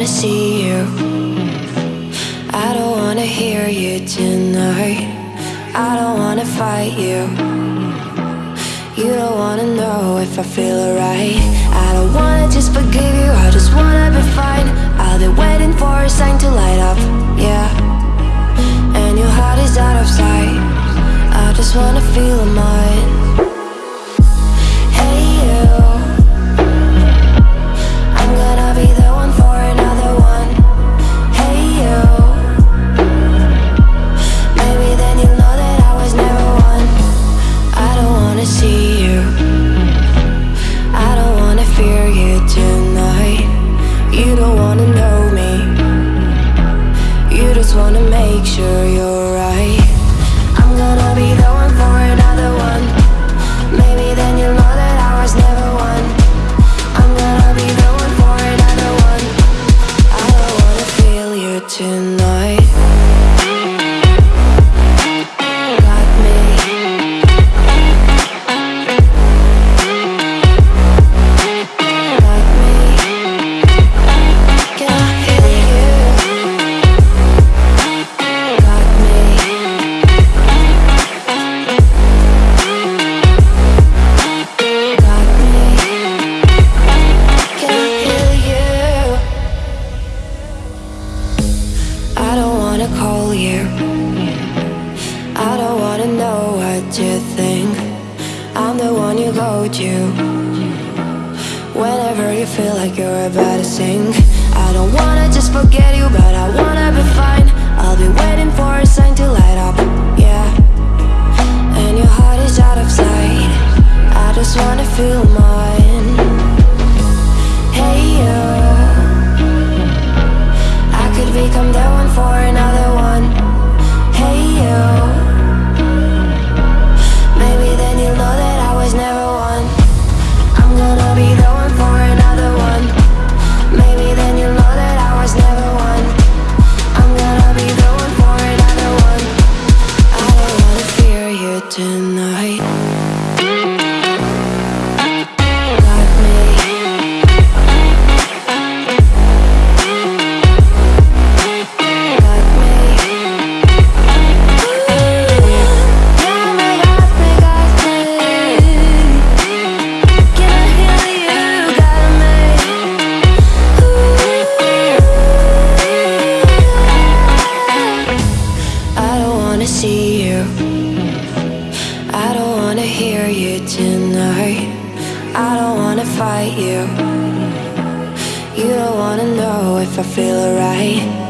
wanna see you. I don't wanna hear you tonight. I don't wanna fight you. You don't wanna know if I feel alright. I don't wanna just forgive you, I just wanna be fine. I'll be waiting for a sign to light up, yeah. And your heart is out of sight. I just wanna feel mine. Wanna make sure you're right. I'm gonna be the one for another call you. I don't wanna know what you think. I'm the one you go to. Whenever you feel like you're about to sink. I don't wanna just forget you, but I wanna be fine. I'll be waiting for a sign to light up, yeah. And your heart is out of sight. I just wanna feel mine. Wanna see you. I don't wanna hear you tonight. I don't wanna fight you. You don't wanna know if I feel alright.